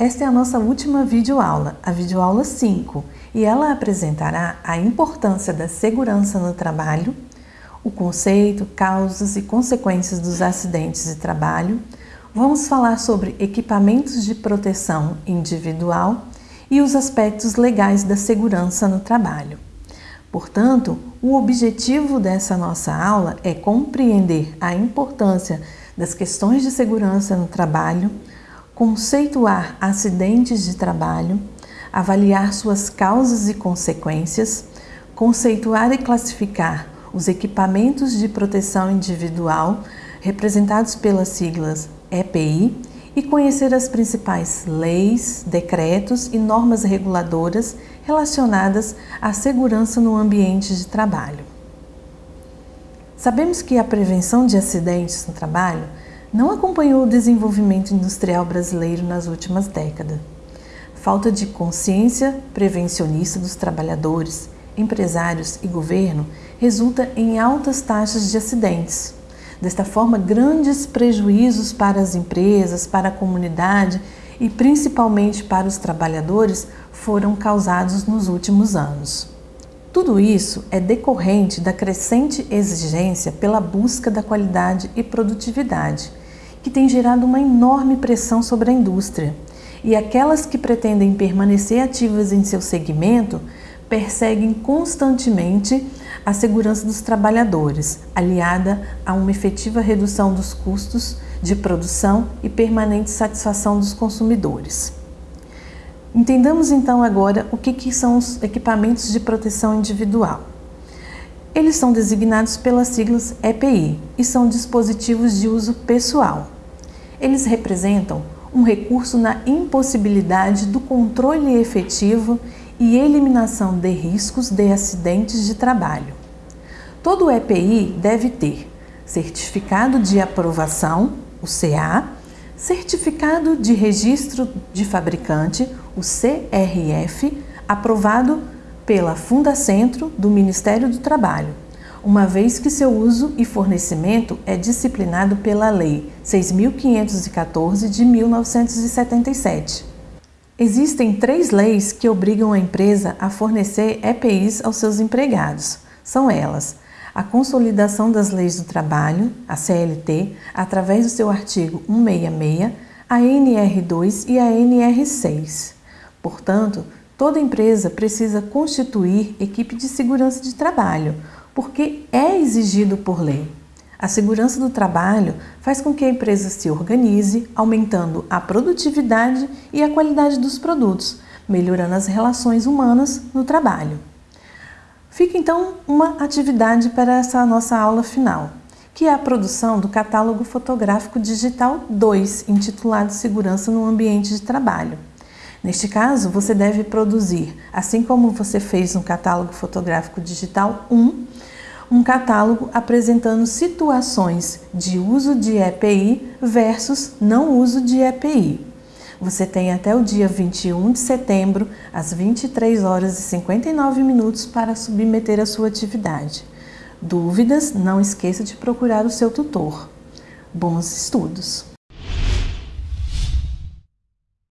Esta é a nossa última videoaula, a videoaula 5, e ela apresentará a importância da segurança no trabalho, o conceito, causas e consequências dos acidentes de trabalho. Vamos falar sobre equipamentos de proteção individual e os aspectos legais da segurança no trabalho. Portanto, o objetivo dessa nossa aula é compreender a importância das questões de segurança no trabalho, conceituar acidentes de trabalho, avaliar suas causas e consequências, conceituar e classificar os equipamentos de proteção individual, representados pelas siglas EPI, e conhecer as principais leis, decretos e normas reguladoras relacionadas à segurança no ambiente de trabalho. Sabemos que a prevenção de acidentes no trabalho não acompanhou o desenvolvimento industrial brasileiro nas últimas décadas. Falta de consciência prevencionista dos trabalhadores, empresários e governo resulta em altas taxas de acidentes. Desta forma, grandes prejuízos para as empresas, para a comunidade e principalmente para os trabalhadores foram causados nos últimos anos. Tudo isso é decorrente da crescente exigência pela busca da qualidade e produtividade, que tem gerado uma enorme pressão sobre a indústria. E aquelas que pretendem permanecer ativas em seu segmento perseguem constantemente a segurança dos trabalhadores, aliada a uma efetiva redução dos custos de produção e permanente satisfação dos consumidores. Entendamos então agora o que, que são os equipamentos de proteção individual. Eles são designados pelas siglas EPI e são dispositivos de uso pessoal. Eles representam um recurso na impossibilidade do controle efetivo e eliminação de riscos de acidentes de trabalho. Todo EPI deve ter certificado de aprovação, o CA, certificado de registro de fabricante, o CRF, aprovado pela Fundacentro do Ministério do Trabalho, uma vez que seu uso e fornecimento é disciplinado pela Lei 6.514 de 1977. Existem três leis que obrigam a empresa a fornecer EPIs aos seus empregados. São elas: a Consolidação das Leis do Trabalho, a CLT, através do seu artigo 166, a NR2 e a NR6. Portanto, toda empresa precisa constituir equipe de segurança de trabalho, porque é exigido por lei. A segurança do trabalho faz com que a empresa se organize, aumentando a produtividade e a qualidade dos produtos, melhorando as relações humanas no trabalho. Fica então uma atividade para essa nossa aula final, que é a produção do catálogo fotográfico digital 2, intitulado Segurança no Ambiente de Trabalho. Neste caso, você deve produzir, assim como você fez no catálogo fotográfico digital 1, um catálogo apresentando situações de uso de EPI versus não uso de EPI. Você tem até o dia 21 de setembro, às 23 horas e 59 minutos, para submeter a sua atividade. Dúvidas? Não esqueça de procurar o seu tutor. Bons estudos!